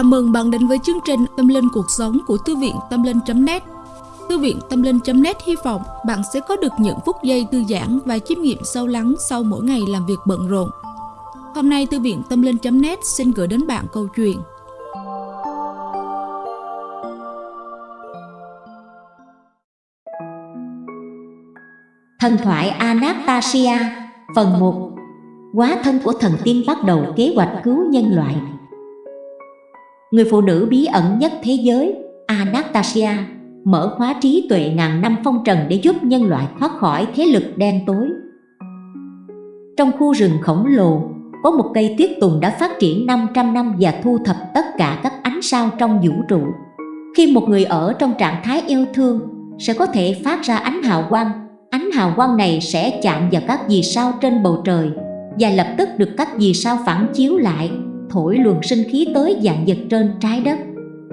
Chào mừng bạn đến với chương trình Tâm Linh Cuộc Sống của Thư viện Tâm Linh.net Thư viện Tâm Linh.net hy vọng bạn sẽ có được những phút giây thư giãn và chiêm nghiệm sâu lắng sau mỗi ngày làm việc bận rộn. Hôm nay, Thư viện Tâm Linh.net xin gửi đến bạn câu chuyện. Thần thoại Anastasia, Phần 1 Quá thân của thần tiên bắt đầu kế hoạch cứu nhân loại. Người phụ nữ bí ẩn nhất thế giới, Anastasia, mở khóa trí tuệ ngàn năm phong trần để giúp nhân loại thoát khỏi thế lực đen tối. Trong khu rừng khổng lồ, có một cây tuyết tùng đã phát triển 500 năm và thu thập tất cả các ánh sao trong vũ trụ. Khi một người ở trong trạng thái yêu thương, sẽ có thể phát ra ánh hào quang. Ánh hào quang này sẽ chạm vào các vì sao trên bầu trời và lập tức được các vì sao phản chiếu lại thổi luồng sinh khí tới dạng vật trên trái đất.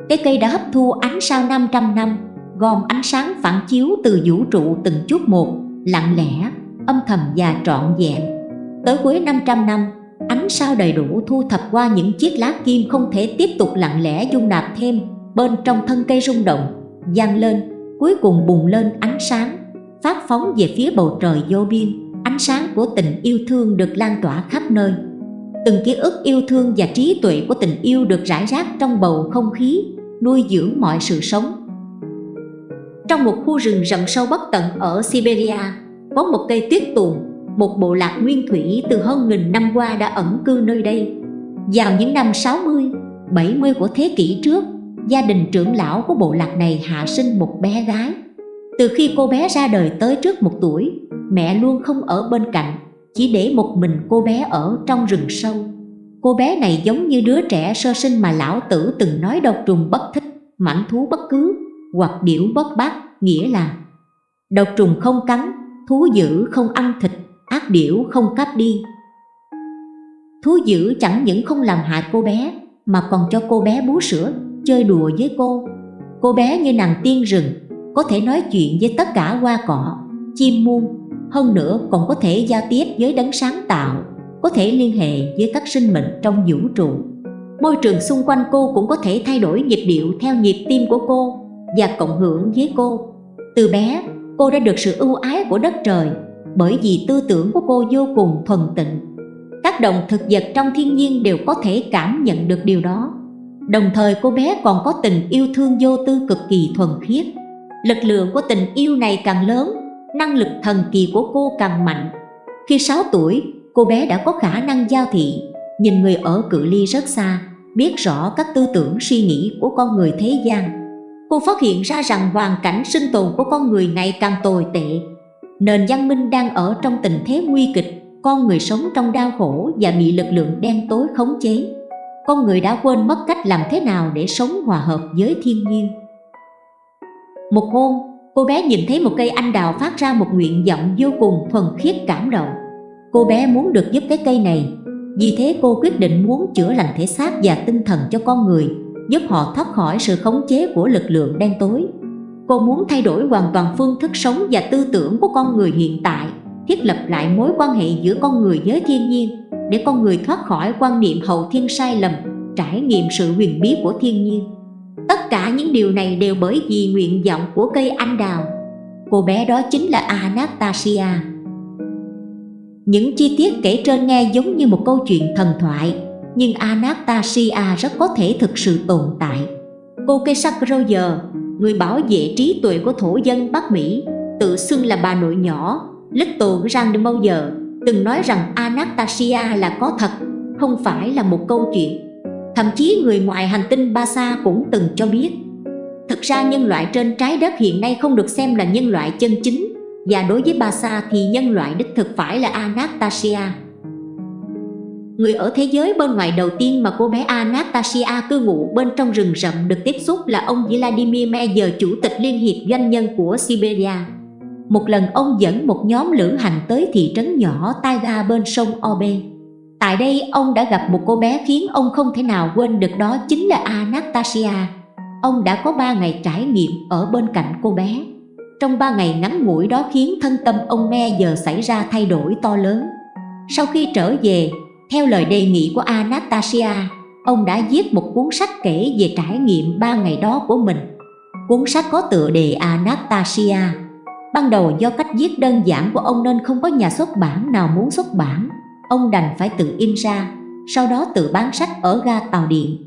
Cái cây đã hấp thu ánh sao 500 năm, gom ánh sáng phản chiếu từ vũ trụ từng chút một, lặng lẽ, âm thầm và trọn vẹn. Tới cuối 500 năm, ánh sao đầy đủ thu thập qua những chiếc lá kim không thể tiếp tục lặng lẽ dung nạp thêm bên trong thân cây rung động, vang lên, cuối cùng bùng lên ánh sáng, phát phóng về phía bầu trời vô biên. Ánh sáng của tình yêu thương được lan tỏa khắp nơi từng ký ức yêu thương và trí tuệ của tình yêu được rải rác trong bầu không khí nuôi dưỡng mọi sự sống. Trong một khu rừng rậm sâu bất tận ở Siberia có một cây tuyết tùng một bộ lạc nguyên thủy từ hơn nghìn năm qua đã ẩn cư nơi đây. Vào những năm 60, 70 của thế kỷ trước gia đình trưởng lão của bộ lạc này hạ sinh một bé gái. Từ khi cô bé ra đời tới trước một tuổi mẹ luôn không ở bên cạnh chỉ để một mình cô bé ở trong rừng sâu. Cô bé này giống như đứa trẻ sơ sinh mà lão tử từng nói độc trùng bất thích mãnh thú bất cứ, hoặc điểu bất bát, nghĩa là độc trùng không cắn, thú dữ không ăn thịt, ác điểu không cắp đi. Thú dữ chẳng những không làm hại cô bé, mà còn cho cô bé bú sữa, chơi đùa với cô. Cô bé như nàng tiên rừng, có thể nói chuyện với tất cả hoa cỏ, chim muôn hơn nữa, còn có thể giao tiếp với đấng sáng tạo, có thể liên hệ với các sinh mệnh trong vũ trụ. Môi trường xung quanh cô cũng có thể thay đổi nhịp điệu theo nhịp tim của cô và cộng hưởng với cô. Từ bé, cô đã được sự ưu ái của đất trời bởi vì tư tưởng của cô vô cùng thuần tịnh. Các động thực vật trong thiên nhiên đều có thể cảm nhận được điều đó. Đồng thời, cô bé còn có tình yêu thương vô tư cực kỳ thuần khiết. Lực lượng của tình yêu này càng lớn năng lực thần kỳ của cô càng mạnh. Khi 6 tuổi, cô bé đã có khả năng giao thị. Nhìn người ở cự ly rất xa, biết rõ các tư tưởng, suy nghĩ của con người thế gian. Cô phát hiện ra rằng hoàn cảnh sinh tồn của con người ngày càng tồi tệ. Nền văn minh đang ở trong tình thế nguy kịch, con người sống trong đau khổ và bị lực lượng đen tối khống chế. Con người đã quên mất cách làm thế nào để sống hòa hợp với thiên nhiên. Một hôm cô bé nhìn thấy một cây anh đào phát ra một nguyện vọng vô cùng thuần khiết cảm động. Cô bé muốn được giúp cái cây này. Vì thế cô quyết định muốn chữa lành thể xác và tinh thần cho con người, giúp họ thoát khỏi sự khống chế của lực lượng đen tối. Cô muốn thay đổi hoàn toàn phương thức sống và tư tưởng của con người hiện tại, thiết lập lại mối quan hệ giữa con người với thiên nhiên, để con người thoát khỏi quan niệm hậu thiên sai lầm, trải nghiệm sự huyền bí của thiên nhiên tất cả những điều này đều bởi vì nguyện vọng của cây anh đào. Cô bé đó chính là Anastasia. Những chi tiết kể trên nghe giống như một câu chuyện thần thoại, nhưng Anastasia rất có thể thực sự tồn tại. Cô Kesak người bảo vệ trí tuệ của thổ dân Bắc Mỹ, tự xưng là bà nội nhỏ, Little Grandmother, từng nói rằng Anastasia là có thật, không phải là một câu chuyện thậm chí người ngoài hành tinh Basa cũng từng cho biết thực ra nhân loại trên trái đất hiện nay không được xem là nhân loại chân chính và đối với Basa thì nhân loại đích thực phải là Anastasia Người ở thế giới bên ngoài đầu tiên mà cô bé Anastasia cư ngụ bên trong rừng rậm được tiếp xúc là ông Vladimir Meyer, chủ tịch Liên hiệp Doanh nhân của Siberia. Một lần ông dẫn một nhóm lữ hành tới thị trấn nhỏ Taiga bên sông Obe. Tại đây ông đã gặp một cô bé khiến ông không thể nào quên được đó chính là Anastasia. Ông đã có 3 ngày trải nghiệm ở bên cạnh cô bé. Trong 3 ngày ngắn ngủi đó khiến thân tâm ông me giờ xảy ra thay đổi to lớn. Sau khi trở về, theo lời đề nghị của Anastasia, ông đã viết một cuốn sách kể về trải nghiệm ba ngày đó của mình. Cuốn sách có tựa đề Anastasia. Ban đầu do cách viết đơn giản của ông nên không có nhà xuất bản nào muốn xuất bản. Ông đành phải tự in ra, sau đó tự bán sách ở ga tàu điện.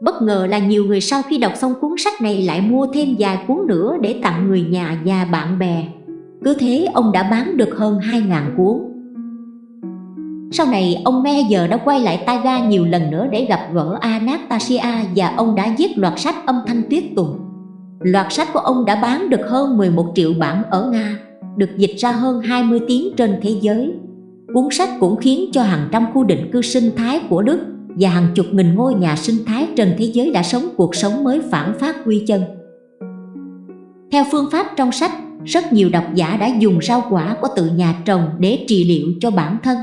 Bất ngờ là nhiều người sau khi đọc xong cuốn sách này lại mua thêm vài cuốn nữa để tặng người nhà và bạn bè. Cứ thế ông đã bán được hơn 2.000 cuốn. Sau này ông Me giờ đã quay lại Taiga nhiều lần nữa để gặp gỡ Anastasia và ông đã viết loạt sách âm thanh tuyết tùng. Loạt sách của ông đã bán được hơn 11 triệu bản ở Nga, được dịch ra hơn 20 tiếng trên thế giới. Cuốn sách cũng khiến cho hàng trăm khu định cư sinh thái của Đức và hàng chục nghìn ngôi nhà sinh thái trên thế giới đã sống cuộc sống mới phản phát quy chân. Theo phương pháp trong sách, rất nhiều độc giả đã dùng rau quả của tự nhà trồng để trị liệu cho bản thân.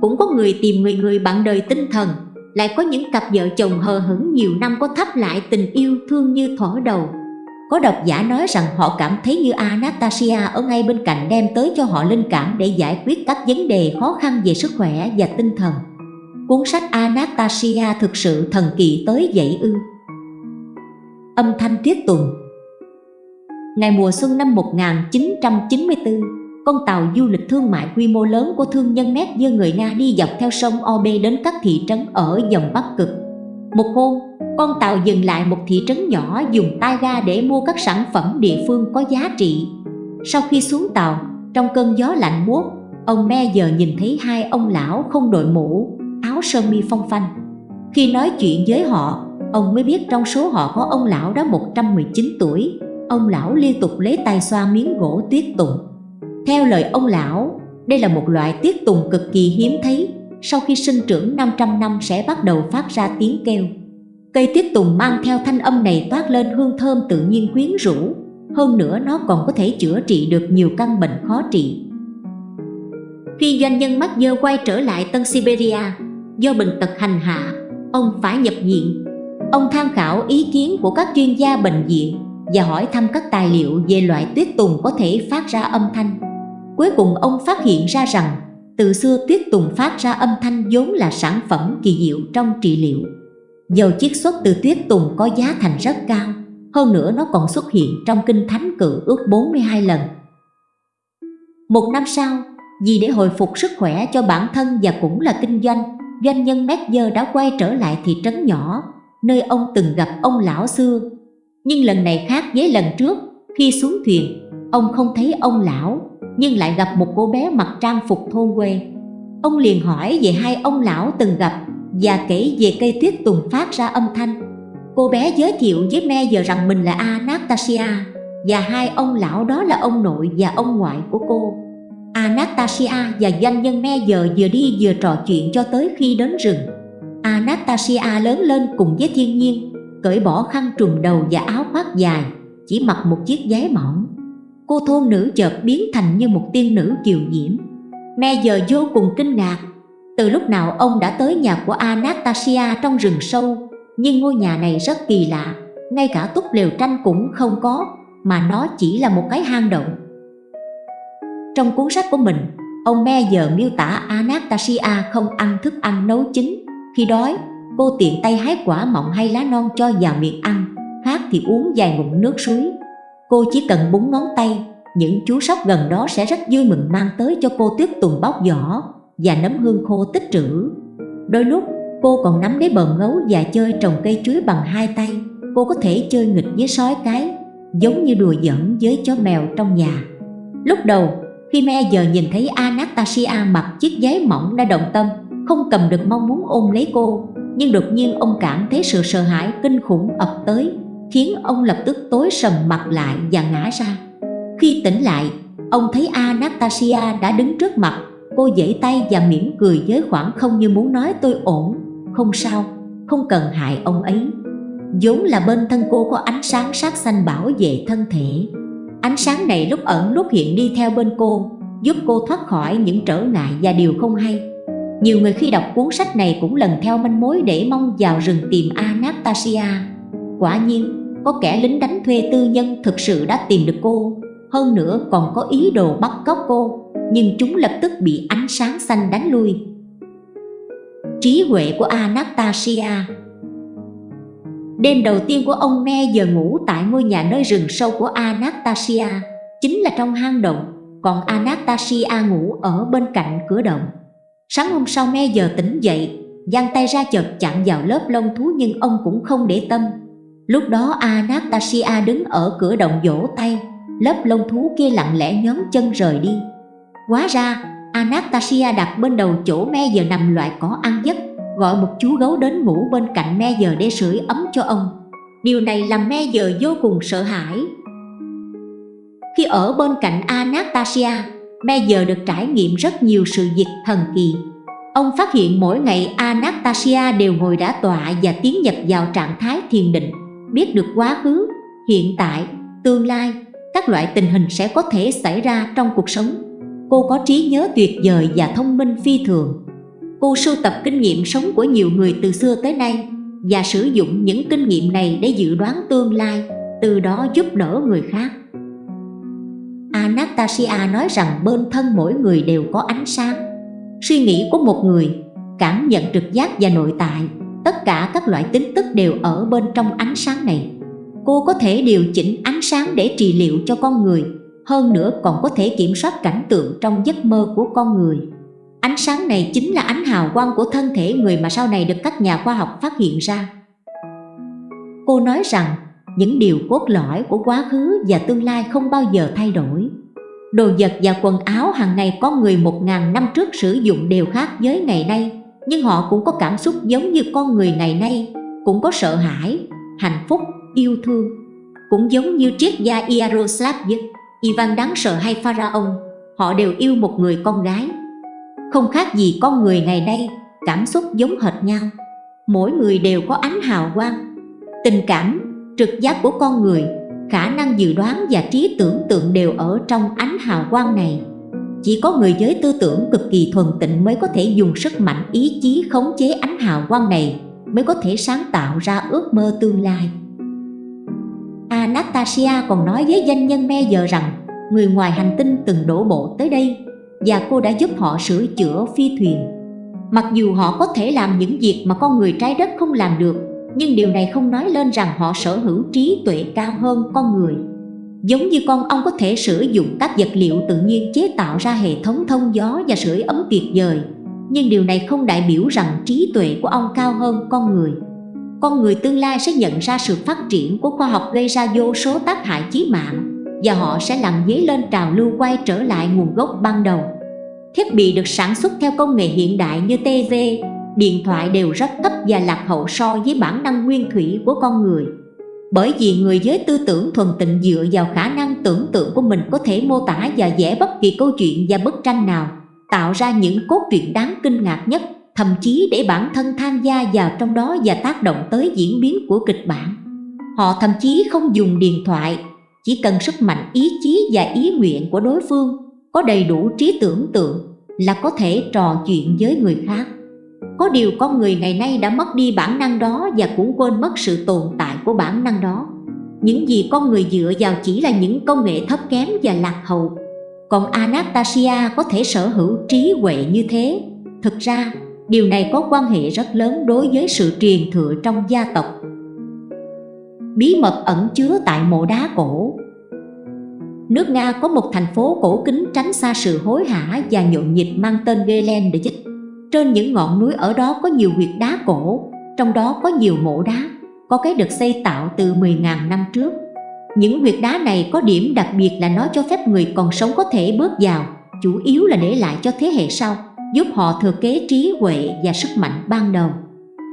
Cũng có người tìm người người bạn đời tinh thần, lại có những cặp vợ chồng hờ hững nhiều năm có thắp lại tình yêu thương như thỏ đầu. Có độc giả nói rằng họ cảm thấy như Anastasia ở ngay bên cạnh đem tới cho họ linh cảm để giải quyết các vấn đề khó khăn về sức khỏe và tinh thần. Cuốn sách Anastasia thực sự thần kỳ tới vậy ư. Âm thanh tiết tùng Ngày mùa xuân năm 1994, con tàu du lịch thương mại quy mô lớn của thương nhân Mét dơ người Nga đi dọc theo sông Obe đến các thị trấn ở dòng Bắc Cực. Một hôm, con tàu dừng lại một thị trấn nhỏ dùng tay ga để mua các sản phẩm địa phương có giá trị. Sau khi xuống tàu, trong cơn gió lạnh buốt, ông Me giờ nhìn thấy hai ông lão không đội mũ, áo sơ mi phong phanh. Khi nói chuyện với họ, ông mới biết trong số họ có ông lão đó 119 tuổi. Ông lão liên tục lấy tay xoa miếng gỗ tuyết tùng. Theo lời ông lão, đây là một loại tuyết tùng cực kỳ hiếm thấy, sau khi sinh trưởng 500 năm sẽ bắt đầu phát ra tiếng kêu. Cây tuyết tùng mang theo thanh âm này toát lên hương thơm tự nhiên quyến rũ, hơn nữa nó còn có thể chữa trị được nhiều căn bệnh khó trị. Khi doanh nhân mắc dơ quay trở lại Tân Siberia, do bệnh tật hành hạ, ông phải nhập viện. Ông tham khảo ý kiến của các chuyên gia bệnh viện và hỏi thăm các tài liệu về loại tuyết tùng có thể phát ra âm thanh. Cuối cùng ông phát hiện ra rằng từ xưa tuyết tùng phát ra âm thanh vốn là sản phẩm kỳ diệu trong trị liệu. Dầu chiết xuất từ tuyết tùng có giá thành rất cao, hơn nữa nó còn xuất hiện trong kinh thánh cự ước 42 lần. Một năm sau, vì để hồi phục sức khỏe cho bản thân và cũng là kinh doanh, doanh nhân Medger đã quay trở lại thị trấn nhỏ, nơi ông từng gặp ông lão xưa. Nhưng lần này khác với lần trước, khi xuống thuyền, ông không thấy ông lão, nhưng lại gặp một cô bé mặc trang phục thôn quê. Ông liền hỏi về hai ông lão từng gặp và kể về cây tuyết tùng phát ra âm thanh. Cô bé giới thiệu với me giờ rằng mình là Anastasia và hai ông lão đó là ông nội và ông ngoại của cô. Anastasia và doanh nhân me giờ vừa đi vừa trò chuyện cho tới khi đến rừng. Anastasia lớn lên cùng với thiên nhiên, cởi bỏ khăn trùm đầu và áo khoác dài, chỉ mặc một chiếc váy mỏng. Cô thôn nữ chợt biến thành như một tiên nữ kiều diễm. Me giờ vô cùng kinh ngạc. Từ lúc nào ông đã tới nhà của Anastasia trong rừng sâu Nhưng ngôi nhà này rất kỳ lạ. Ngay cả túp lều tranh cũng không có Mà nó chỉ là một cái hang động. Trong cuốn sách của mình Ông Me giờ miêu tả Anastasia không ăn thức ăn nấu chín. Khi đói, cô tiện tay hái quả mọng hay lá non cho vào miệng ăn Khát thì uống vài ngụm nước suối. Cô chỉ cần búng ngón tay Những chú sóc gần đó sẽ rất vui mừng mang tới cho cô tiếp tùng bóc vỏ và nấm hương khô tích trữ. Đôi lúc cô còn nắm lấy bờm ngấu và chơi trồng cây chuối bằng hai tay. Cô có thể chơi nghịch với sói cái, giống như đùa giỡn với chó mèo trong nhà. Lúc đầu, khi me giờ nhìn thấy Anastasia mặc chiếc giấy mỏng đã động tâm, không cầm được mong muốn ôm lấy cô, nhưng đột nhiên ông cảm thấy sự sợ hãi kinh khủng ập tới, khiến ông lập tức tối sầm mặt lại và ngã ra. Khi tỉnh lại, ông thấy Anastasia đã đứng trước mặt. Cô giãy tay và mỉm cười với khoảng không như muốn nói tôi ổn. Không sao, không cần hại ông ấy. Vốn là bên thân cô có ánh sáng sát xanh bảo vệ thân thể. Ánh sáng này lúc ẩn lúc hiện đi theo bên cô Giúp cô thoát khỏi những trở ngại và điều không hay. Nhiều người khi đọc cuốn sách này cũng lần theo manh mối để mong vào rừng tìm Anastasia. Quả nhiên, có kẻ lính đánh thuê tư nhân thực sự đã tìm được cô. Hơn nữa còn có ý đồ bắt cóc cô. Nhưng chúng lập tức bị ánh sáng xanh đánh lui. Trí huệ của Anastasia. Đêm đầu tiên của ông Me giờ ngủ tại ngôi nhà nơi rừng sâu của Anastasia Chính là trong hang động, Còn Anastasia ngủ ở bên cạnh cửa động. Sáng hôm sau Me giờ tỉnh dậy, giang tay ra chợt chạm vào lớp lông thú nhưng ông cũng không để tâm. Lúc đó Anastasia đứng ở cửa động vỗ tay, Lớp lông thú kia lặng lẽ nhón chân rời đi. Quá ra, Anastasia đặt bên đầu chỗ me giờ nằm loại cỏ ăn giấc, Gọi một chú gấu đến ngủ bên cạnh me giờ để sưởi ấm cho ông. Điều này làm me giờ vô cùng sợ hãi. Khi ở bên cạnh Anastasia, Me giờ được trải nghiệm rất nhiều sự việc thần kỳ. Ông phát hiện mỗi ngày Anastasia đều ngồi đã tọa và tiến nhập vào trạng thái thiền định. Biết được quá khứ, hiện tại, tương lai, các loại tình hình sẽ có thể xảy ra trong cuộc sống. Cô có trí nhớ tuyệt vời và thông minh phi thường. Cô sưu tập kinh nghiệm sống của nhiều người từ xưa tới nay Và sử dụng những kinh nghiệm này để dự đoán tương lai Từ đó giúp đỡ người khác. Anastasia nói rằng bên thân mỗi người đều có ánh sáng. Suy nghĩ của một người, cảm nhận trực giác và nội tại. Tất cả các loại tính tức đều ở bên trong ánh sáng này Cô có thể điều chỉnh ánh sáng để trị liệu cho con người hơn nữa còn có thể kiểm soát cảnh tượng trong giấc mơ của con người. Ánh sáng này chính là ánh hào quang của thân thể người mà sau này được các nhà khoa học phát hiện ra. Cô nói rằng những điều cốt lõi của quá khứ và tương lai không bao giờ thay đổi. Đồ vật và quần áo hàng ngày có người một ngàn năm trước sử dụng đều khác với ngày nay, nhưng họ cũng có cảm xúc giống như con người ngày nay, cũng có sợ hãi, hạnh phúc, yêu thương, cũng giống như triết gia Yaroslavich Ivan đáng sợ hay Pharaon họ đều yêu một người con gái. Không khác gì con người ngày nay, cảm xúc giống hệt nhau. Mỗi người đều có ánh hào quang. Tình cảm, trực giác của con người, khả năng dự đoán và trí tưởng tượng đều ở trong ánh hào quang này. Chỉ có người giới tư tưởng cực kỳ thuần tịnh mới có thể dùng sức mạnh ý chí khống chế ánh hào quang này mới có thể sáng tạo ra ước mơ tương lai. Anastasia còn nói với danh nhân me giờ rằng người ngoài hành tinh từng đổ bộ tới đây và cô đã giúp họ sửa chữa phi thuyền. Mặc dù họ có thể làm những việc mà con người trái đất không làm được, nhưng điều này không nói lên rằng họ sở hữu trí tuệ cao hơn con người. Giống như con ong có thể sử dụng các vật liệu tự nhiên chế tạo ra hệ thống thông gió và sưởi ấm tuyệt vời, nhưng điều này không đại biểu rằng trí tuệ của ong cao hơn con người con người tương lai sẽ nhận ra sự phát triển của khoa học gây ra vô số tác hại chí mạng và họ sẽ làm dấy lên trào lưu quay trở lại nguồn gốc ban đầu. Thiết bị được sản xuất theo công nghệ hiện đại như TV, điện thoại đều rất thấp và lạc hậu so với bản năng nguyên thủy của con người. Bởi vì người giới tư tưởng thuần tịnh dựa vào khả năng tưởng tượng của mình có thể mô tả và vẽ bất kỳ câu chuyện và bức tranh nào, tạo ra những cốt truyện đáng kinh ngạc nhất thậm chí để bản thân tham gia vào trong đó và tác động tới diễn biến của kịch bản. Họ thậm chí không dùng điện thoại, chỉ cần sức mạnh ý chí và ý nguyện của đối phương, có đầy đủ trí tưởng tượng là có thể trò chuyện với người khác. Có điều con người ngày nay đã mất đi bản năng đó và cũng quên mất sự tồn tại của bản năng đó. Những gì con người dựa vào chỉ là những công nghệ thấp kém và lạc hậu. Còn Anastasia có thể sở hữu trí huệ như thế. Thực ra, Điều này có quan hệ rất lớn đối với sự truyền thừa trong gia tộc Bí mật ẩn chứa tại mộ đá cổ Nước Nga có một thành phố cổ kính tránh xa sự hối hả và nhộn nhịp mang tên Gelen để dịch trên những ngọn núi ở đó có nhiều huyệt đá cổ, trong đó có nhiều mộ đá, có cái được xây tạo từ 10.000 năm trước Những huyệt đá này có điểm đặc biệt là nó cho phép người còn sống có thể bước vào, chủ yếu là để lại cho thế hệ sau giúp họ thừa kế trí huệ và sức mạnh ban đầu.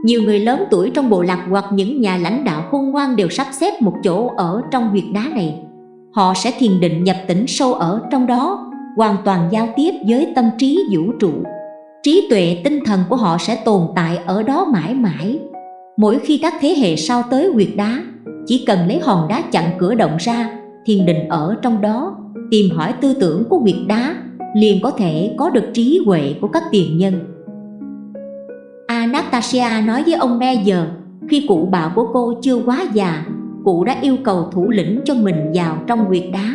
Nhiều người lớn tuổi trong bộ lạc hoặc những nhà lãnh đạo khôn ngoan đều sắp xếp một chỗ ở trong huyệt đá này. Họ sẽ thiền định nhập tỉnh sâu ở trong đó, hoàn toàn giao tiếp với tâm trí vũ trụ. Trí tuệ tinh thần của họ sẽ tồn tại ở đó mãi mãi. Mỗi khi các thế hệ sau tới huyệt đá, chỉ cần lấy hòn đá chặn cửa động ra, thiền định ở trong đó, tìm hỏi tư tưởng của huyệt đá liền có thể có được trí huệ của các tiền nhân. Anastasia nói với ông Meyer, khi cụ bà của cô chưa quá già, cụ đã yêu cầu thủ lĩnh cho mình vào trong huyệt đá.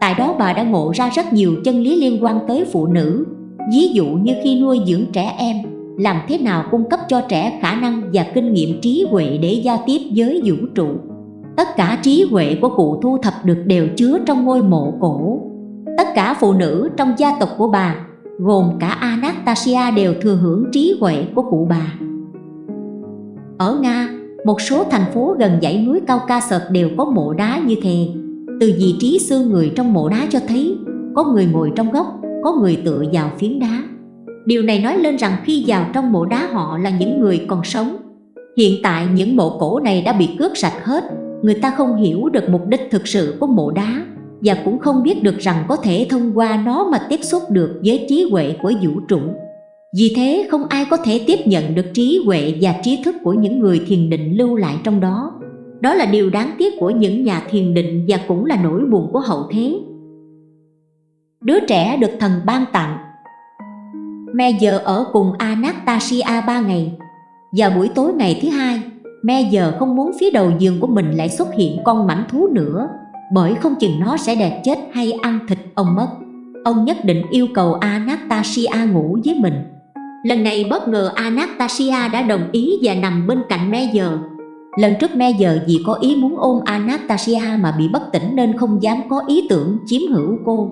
Tại đó bà đã ngộ ra rất nhiều chân lý liên quan tới phụ nữ, ví dụ như khi nuôi dưỡng trẻ em, làm thế nào cung cấp cho trẻ khả năng và kinh nghiệm trí huệ để giao tiếp với vũ trụ. Tất cả trí huệ của cụ thu thập được đều chứa trong ngôi mộ cổ. Tất cả phụ nữ trong gia tộc của bà, gồm cả Anastasia đều thừa hưởng trí huệ của cụ bà. Ở Nga, một số thành phố gần dãy núi cao ca sợt đều có mộ đá như thế. Từ vị trí xương người trong mộ đá cho thấy có người ngồi trong góc, có người tựa vào phiến đá. Điều này nói lên rằng khi vào trong mộ đá họ là những người còn sống. Hiện tại những mộ cổ này đã bị cướp sạch hết, người ta không hiểu được mục đích thực sự của mộ đá và cũng không biết được rằng có thể thông qua nó mà tiếp xúc được với trí huệ của vũ trụ. Vì thế không ai có thể tiếp nhận được trí huệ và trí thức của những người thiền định lưu lại trong đó. Đó là điều đáng tiếc của những nhà thiền định và cũng là nỗi buồn của hậu thế. Đứa trẻ được thần ban tặng. Me giờ ở cùng Anastasia ba ngày. Và buổi tối ngày thứ hai Me giờ không muốn phía đầu giường của mình lại xuất hiện con mảnh thú nữa, Bởi không chừng nó sẽ đẹp chết hay ăn thịt ông mất. Ông nhất định yêu cầu Anastasia ngủ với mình. Lần này bất ngờ Anastasia đã đồng ý và nằm bên cạnh Me giờ. Lần trước Me giờ vì có ý muốn ôm Anastasia mà bị bất tỉnh nên không dám có ý tưởng chiếm hữu cô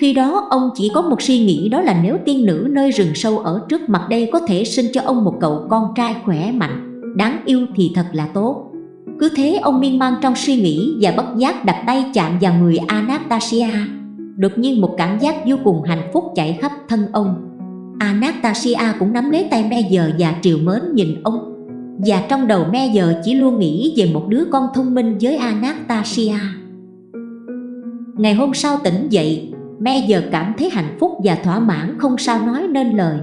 khi đó ông chỉ có một suy nghĩ đó là nếu tiên nữ nơi rừng sâu ở trước mặt đây có thể sinh cho ông một cậu con trai khỏe mạnh, đáng yêu thì thật là tốt. Cứ thế ông miên man trong suy nghĩ và bất giác đặt tay chạm vào người Anastasia. Đột nhiên một cảm giác vô cùng hạnh phúc chạy khắp thân ông. Anastasia cũng nắm lấy tay me giờ và triều mến nhìn ông. Và trong đầu me giờ chỉ luôn nghĩ về một đứa con thông minh với Anastasia. Ngày hôm sau tỉnh dậy, Me giờ cảm thấy hạnh phúc và thỏa mãn không sao nói nên lời.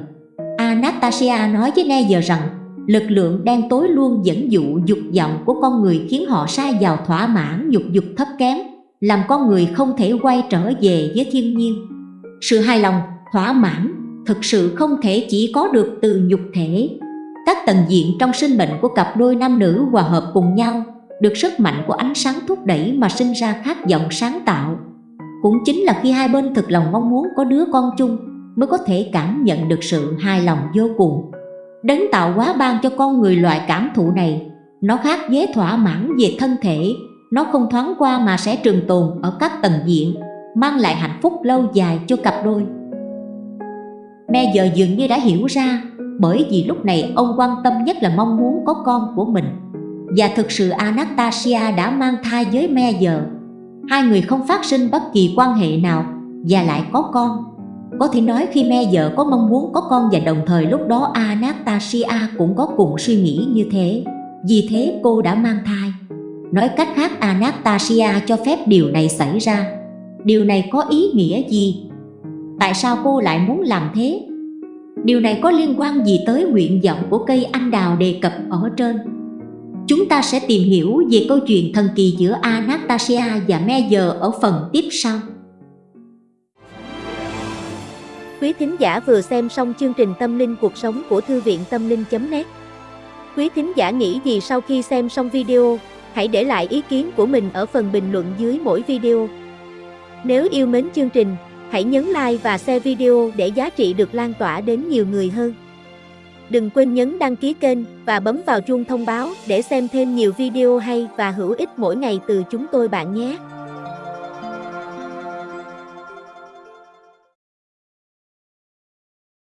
Anastasia nói với Me giờ rằng lực lượng đen tối luôn dẫn dụ dục vọng của con người khiến họ sai vào thỏa mãn dục dục thấp kém làm con người không thể quay trở về với thiên nhiên. Sự hài lòng, thỏa mãn thực sự không thể chỉ có được từ nhục thể. Các tầng diện trong sinh mệnh của cặp đôi nam nữ hòa hợp cùng nhau được sức mạnh của ánh sáng thúc đẩy mà sinh ra khát vọng sáng tạo cũng chính là khi hai bên thực lòng mong muốn có đứa con chung mới có thể cảm nhận được sự hài lòng vô cùng. Đấng tạo hóa ban cho con người loại cảm thụ này, nó khác với thỏa mãn về thân thể. Nó không thoáng qua mà sẽ trường tồn ở các tầng diện, mang lại hạnh phúc lâu dài cho cặp đôi. Me giờ dường như đã hiểu ra, bởi vì lúc này ông quan tâm nhất là mong muốn có con của mình. Và thực sự Anastasia đã mang thai với me giờ hai người không phát sinh bất kỳ quan hệ nào và lại có con. Có thể nói khi me vợ có mong muốn có con và đồng thời lúc đó Anastasia cũng có cùng suy nghĩ như thế. Vì thế cô đã mang thai. Nói cách khác, Anastasia cho phép điều này xảy ra. Điều này có ý nghĩa gì? Tại sao cô lại muốn làm thế? Điều này có liên quan gì tới nguyện vọng của cây anh đào đề cập ở trên? Chúng ta sẽ tìm hiểu về câu chuyện thần kỳ giữa Anastasia và Meyer ở phần tiếp sau. Quý thính giả vừa xem xong chương trình Tâm linh cuộc sống của Thư viện Tâm linh.net Quý thính giả nghĩ gì sau khi xem xong video, hãy để lại ý kiến của mình ở phần bình luận dưới mỗi video. Nếu yêu mến chương trình, hãy nhấn like và share video để giá trị được lan tỏa đến nhiều người hơn. Đừng quên nhấn đăng ký kênh và bấm vào chuông thông báo để xem thêm nhiều video hay và hữu ích mỗi ngày từ chúng tôi bạn nhé.